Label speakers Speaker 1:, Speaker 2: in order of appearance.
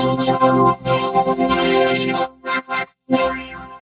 Speaker 1: 素晴らしい